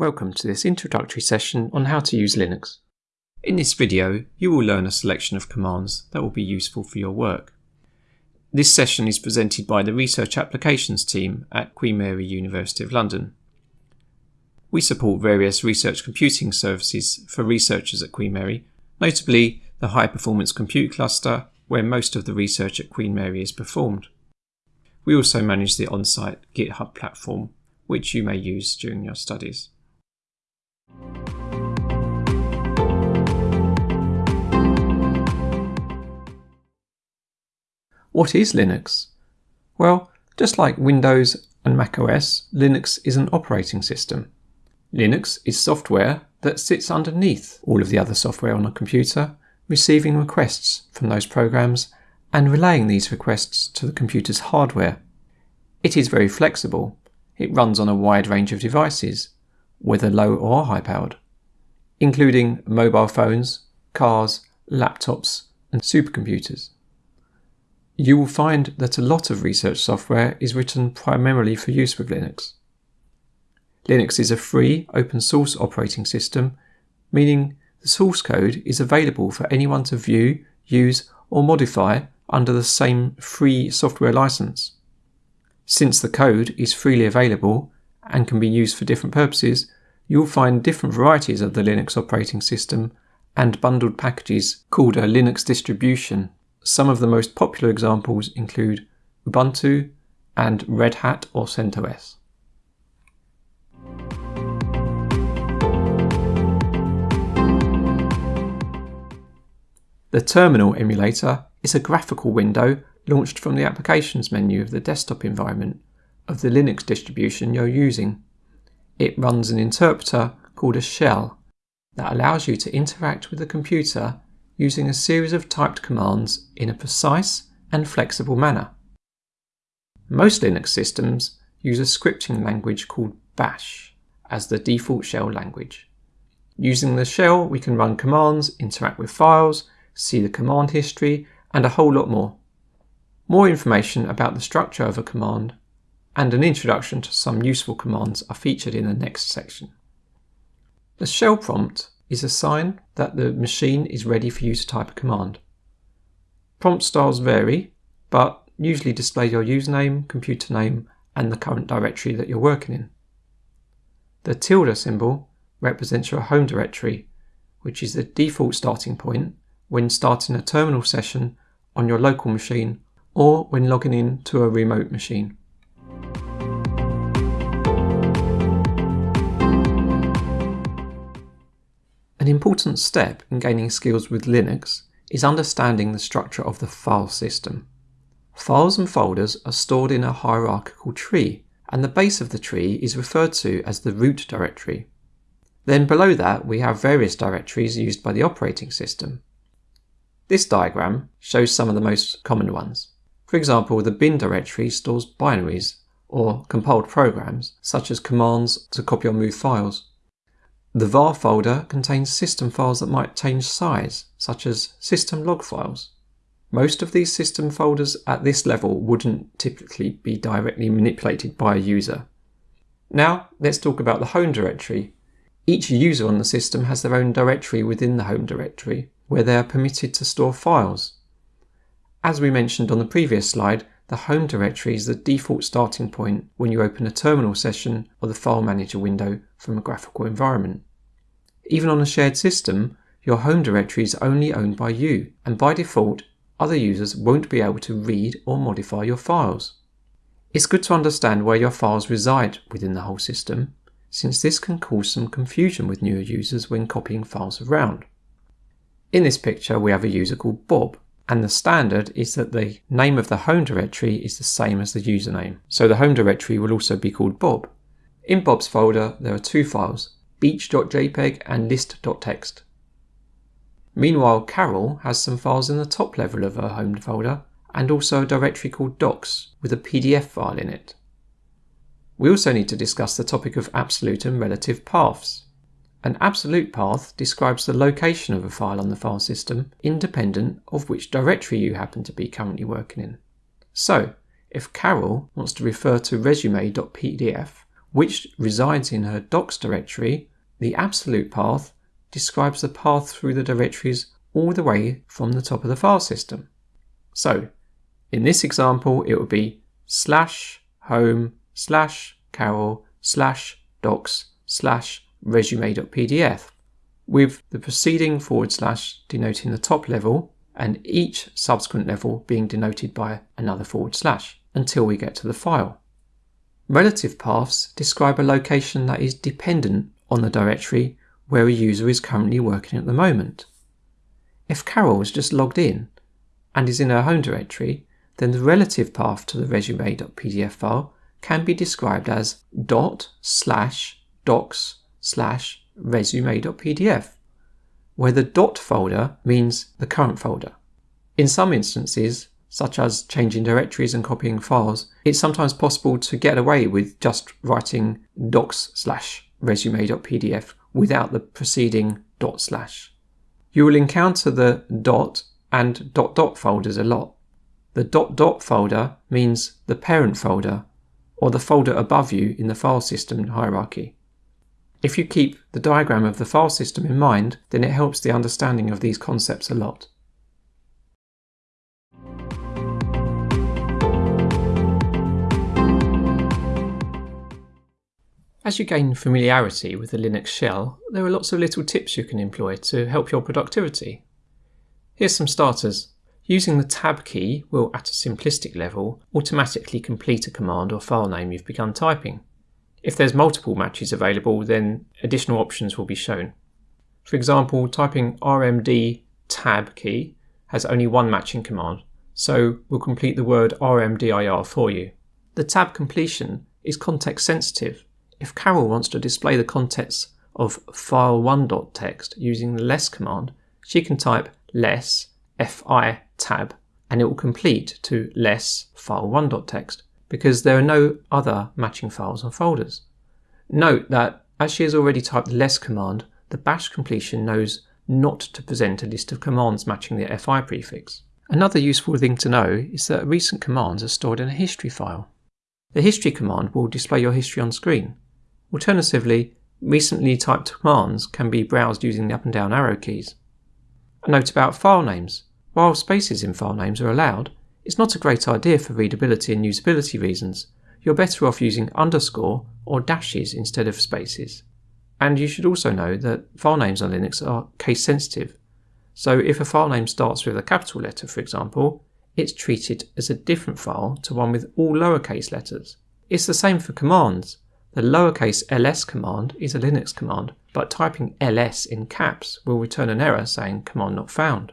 Welcome to this introductory session on how to use Linux. In this video, you will learn a selection of commands that will be useful for your work. This session is presented by the Research Applications team at Queen Mary University of London. We support various research computing services for researchers at Queen Mary, notably the High Performance Compute Cluster, where most of the research at Queen Mary is performed. We also manage the on-site GitHub platform, which you may use during your studies. What is Linux? Well, just like Windows and macOS, Linux is an operating system. Linux is software that sits underneath all of the other software on a computer, receiving requests from those programs and relaying these requests to the computer's hardware. It is very flexible. It runs on a wide range of devices, whether low or high powered, including mobile phones, cars, laptops, and supercomputers. You will find that a lot of research software is written primarily for use with Linux. Linux is a free, open source operating system, meaning the source code is available for anyone to view, use, or modify under the same free software license. Since the code is freely available and can be used for different purposes, you'll find different varieties of the Linux operating system and bundled packages called a Linux distribution. Some of the most popular examples include Ubuntu and Red Hat or CentOS. The terminal emulator is a graphical window launched from the applications menu of the desktop environment of the Linux distribution you're using. It runs an interpreter called a shell that allows you to interact with the computer using a series of typed commands in a precise and flexible manner. Most Linux systems use a scripting language called Bash as the default shell language. Using the shell, we can run commands, interact with files, see the command history, and a whole lot more. More information about the structure of a command and an introduction to some useful commands are featured in the next section. The shell prompt is a sign that the machine is ready for you to type a command. Prompt styles vary, but usually display your username, computer name, and the current directory that you're working in. The tilde symbol represents your home directory, which is the default starting point when starting a terminal session on your local machine or when logging in to a remote machine. An important step in gaining skills with Linux is understanding the structure of the file system. Files and folders are stored in a hierarchical tree, and the base of the tree is referred to as the root directory. Then below that we have various directories used by the operating system. This diagram shows some of the most common ones. For example, the bin directory stores binaries, or compiled programs, such as commands to copy or move files. The var folder contains system files that might change size, such as system log files. Most of these system folders at this level wouldn't typically be directly manipulated by a user. Now, let's talk about the home directory. Each user on the system has their own directory within the home directory, where they are permitted to store files. As we mentioned on the previous slide, the home directory is the default starting point when you open a terminal session or the file manager window from a graphical environment. Even on a shared system, your home directory is only owned by you, and by default, other users won't be able to read or modify your files. It's good to understand where your files reside within the whole system, since this can cause some confusion with newer users when copying files around. In this picture, we have a user called Bob, and the standard is that the name of the home directory is the same as the username. So the home directory will also be called Bob. In Bob's folder, there are two files, beach.jpg and list.txt. Meanwhile, Carol has some files in the top level of her home folder and also a directory called docs with a PDF file in it. We also need to discuss the topic of absolute and relative paths. An absolute path describes the location of a file on the file system, independent of which directory you happen to be currently working in. So, if Carol wants to refer to resume.pdf, which resides in her docs directory, the absolute path describes the path through the directories all the way from the top of the file system. So, in this example, it would be slash home slash carol slash docs slash resume.pdf, with the preceding forward slash denoting the top level and each subsequent level being denoted by another forward slash until we get to the file. Relative paths describe a location that is dependent on the directory where a user is currently working at the moment. If Carol is just logged in and is in her home directory, then the relative path to the resume.pdf file can be described as dot slash docs slash resume.pdf, where the dot folder means the current folder. In some instances, such as changing directories and copying files, it's sometimes possible to get away with just writing docs slash resume.pdf without the preceding dot slash. You will encounter the dot and dot dot folders a lot. The dot dot folder means the parent folder or the folder above you in the file system hierarchy. If you keep the diagram of the file system in mind, then it helps the understanding of these concepts a lot. As you gain familiarity with the Linux shell, there are lots of little tips you can employ to help your productivity. Here's some starters. Using the tab key will, at a simplistic level, automatically complete a command or file name you've begun typing. If there's multiple matches available, then additional options will be shown. For example, typing rmd tab key has only one matching command, so we'll complete the word rmdir for you. The tab completion is context sensitive. If Carol wants to display the contents of file1.txt using the less command, she can type less fi tab and it will complete to less file1.txt because there are no other matching files or folders. Note that as she has already typed the less command, the bash completion knows not to present a list of commands matching the fi prefix. Another useful thing to know is that recent commands are stored in a history file. The history command will display your history on screen. Alternatively, recently typed commands can be browsed using the up and down arrow keys. A note about file names. While spaces in file names are allowed, it's not a great idea for readability and usability reasons. You're better off using underscore or dashes instead of spaces. And you should also know that file names on Linux are case sensitive. So if a file name starts with a capital letter, for example, it's treated as a different file to one with all lowercase letters. It's the same for commands. The lowercase ls command is a Linux command, but typing ls in caps will return an error saying command not found.